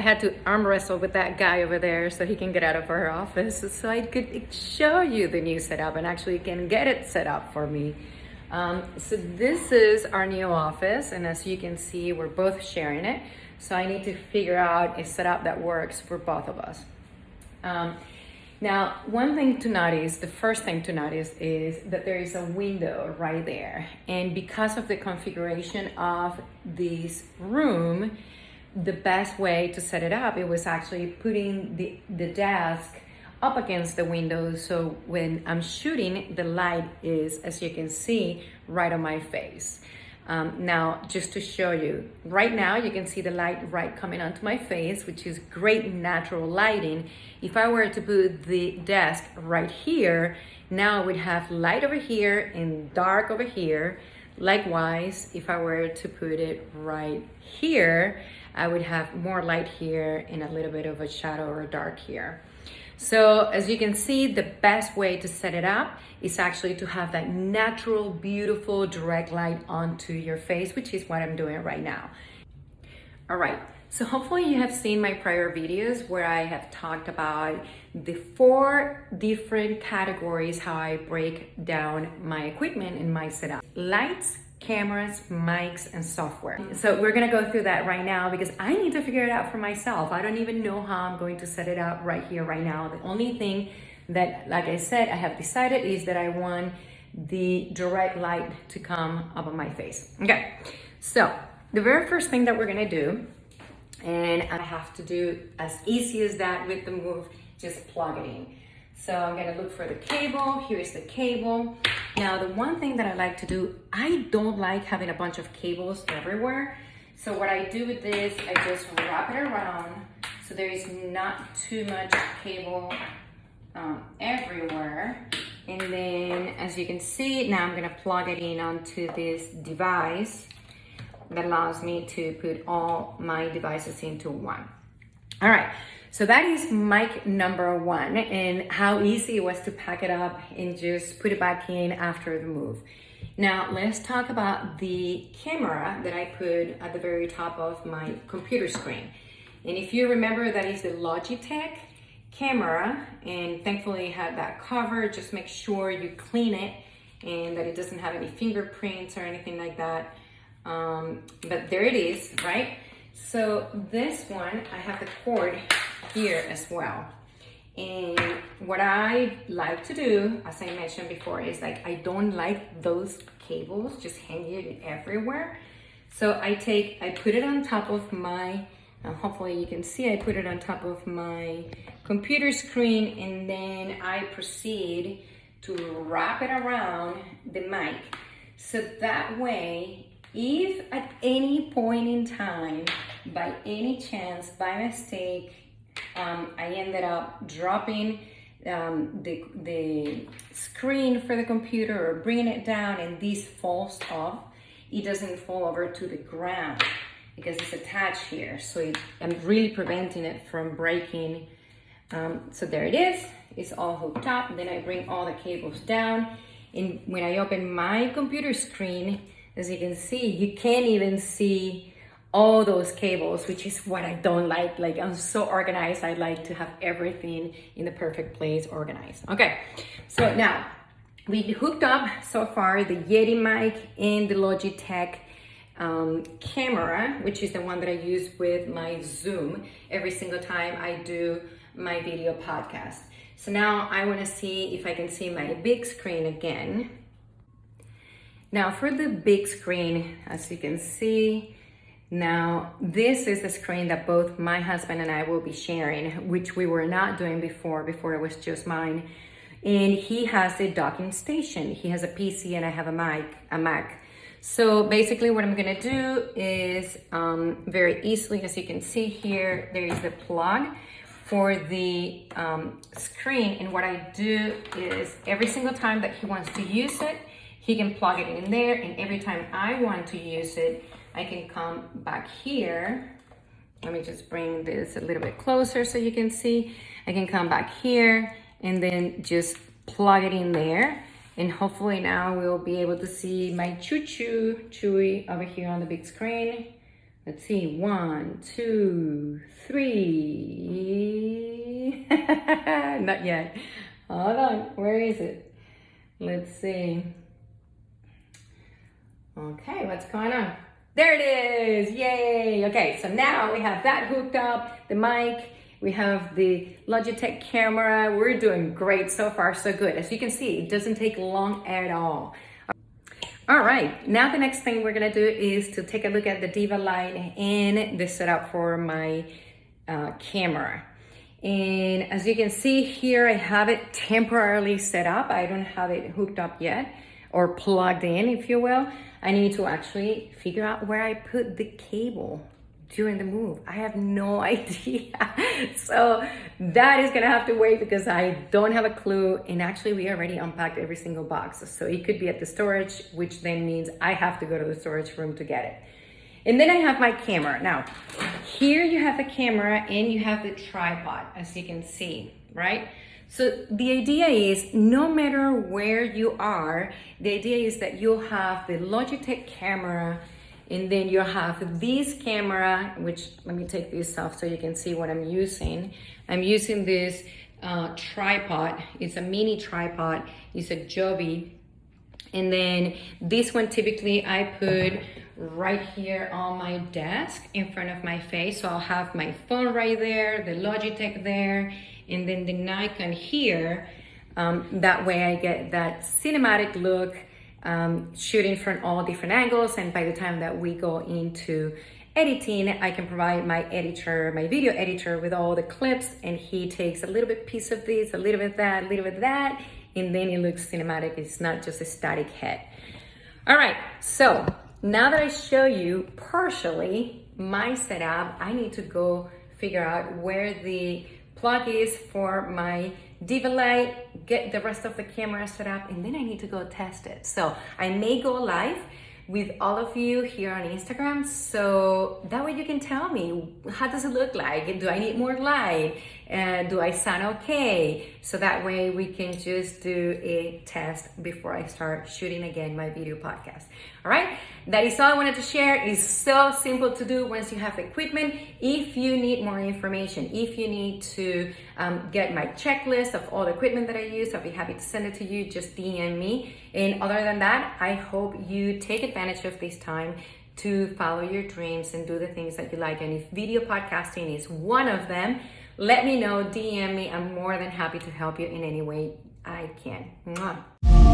I had to arm wrestle with that guy over there so he can get out of our office so I could show you the new setup and actually can get it set up for me. Um, so this is our new office and as you can see, we're both sharing it. So I need to figure out a setup that works for both of us. Um, now, one thing to notice, the first thing to notice is that there is a window right there. And because of the configuration of this room, the best way to set it up, it was actually putting the, the desk up against the window. So when I'm shooting, the light is, as you can see, right on my face. Um, now, just to show you, right now you can see the light right coming onto my face, which is great natural lighting. If I were to put the desk right here, now I would have light over here and dark over here. Likewise, if I were to put it right here, I would have more light here and a little bit of a shadow or dark here. So as you can see, the best way to set it up is actually to have that natural, beautiful, direct light onto your face, which is what I'm doing right now. All right, so hopefully you have seen my prior videos where I have talked about the four different categories how I break down my equipment in my setup. Lights, cameras, mics, and software. So we're gonna go through that right now because I need to figure it out for myself. I don't even know how I'm going to set it up right here, right now. The only thing that, like I said, I have decided is that I want the direct light to come up on my face. Okay, so the very first thing that we're gonna do, and I have to do as easy as that with the move, just plug it in. So I'm gonna look for the cable. Here's the cable. Now, the one thing that I like to do, I don't like having a bunch of cables everywhere. So what I do with this, I just wrap it around so there is not too much cable um, everywhere. And then as you can see, now I'm gonna plug it in onto this device that allows me to put all my devices into one. All right, so that is mic number one and how easy it was to pack it up and just put it back in after the move. Now let's talk about the camera that I put at the very top of my computer screen. And if you remember, that is the Logitech camera and thankfully it had that cover. Just make sure you clean it and that it doesn't have any fingerprints or anything like that. Um, but there it is, right? So this one, I have the cord here as well. And what I like to do, as I mentioned before, is like I don't like those cables just hanging everywhere. So I take, I put it on top of my, hopefully you can see, I put it on top of my computer screen and then I proceed to wrap it around the mic. So that way, if at any point in time, by any chance, by mistake, um, I ended up dropping um, the, the screen for the computer or bringing it down and this falls off, it doesn't fall over to the ground because it's attached here. So it, I'm really preventing it from breaking. Um, so there it is, it's all hooked up. Then I bring all the cables down. And when I open my computer screen, as you can see, you can't even see all those cables, which is what I don't like. Like I'm so organized. I like to have everything in the perfect place organized. Okay, so now we hooked up so far the Yeti mic and the Logitech um, camera, which is the one that I use with my Zoom every single time I do my video podcast. So now I wanna see if I can see my big screen again. Now for the big screen, as you can see, now, this is the screen that both my husband and I will be sharing, which we were not doing before, before it was just mine. And he has a docking station. He has a PC and I have a Mac. A Mac. So basically what I'm gonna do is um, very easily, as you can see here, there is the plug for the um, screen. And what I do is every single time that he wants to use it, he can plug it in there. And every time I want to use it, I can come back here. Let me just bring this a little bit closer so you can see. I can come back here and then just plug it in there. And hopefully now we'll be able to see my choo-choo Chewy over here on the big screen. Let's see, one, two, three. Not yet. Hold on, where is it? Let's see. Okay, what's going on? There it is, yay. Okay, so now we have that hooked up, the mic, we have the Logitech camera. We're doing great so far, so good. As you can see, it doesn't take long at all. All right, now the next thing we're gonna do is to take a look at the Diva Light and the setup for my uh, camera. And as you can see here, I have it temporarily set up. I don't have it hooked up yet or plugged in, if you will. I need to actually figure out where I put the cable during the move. I have no idea. so that is gonna have to wait because I don't have a clue. And actually we already unpacked every single box. So it could be at the storage, which then means I have to go to the storage room to get it. And then I have my camera. Now, here you have the camera and you have the tripod, as you can see, right? So the idea is no matter where you are, the idea is that you'll have the Logitech camera and then you have this camera, which let me take this off so you can see what I'm using. I'm using this uh, tripod. It's a mini tripod. It's a Joby. And then this one typically I put right here on my desk in front of my face. So I'll have my phone right there, the Logitech there, and then the Nikon here. Um, that way I get that cinematic look um, shooting from all different angles. And by the time that we go into editing, I can provide my editor, my video editor with all the clips and he takes a little bit piece of this, a little bit that, a little bit that, and then it looks cinematic. It's not just a static head. All right, so now that I show you partially my setup, I need to go figure out where the plug is for my Diva Light, get the rest of the camera set up, and then I need to go test it. So I may go live with all of you here on Instagram. So that way you can tell me, how does it look like? Do I need more light? Uh, do I sound okay? So that way we can just do a test before I start shooting again my video podcast. All right, that is all I wanted to share. It's so simple to do once you have equipment. If you need more information, if you need to um, get my checklist of all the equipment that I use, I'll be happy to send it to you. Just DM me. And other than that, I hope you take advantage of this time to follow your dreams and do the things that you like. And if video podcasting is one of them, let me know, DM me. I'm more than happy to help you in any way I can. Mwah.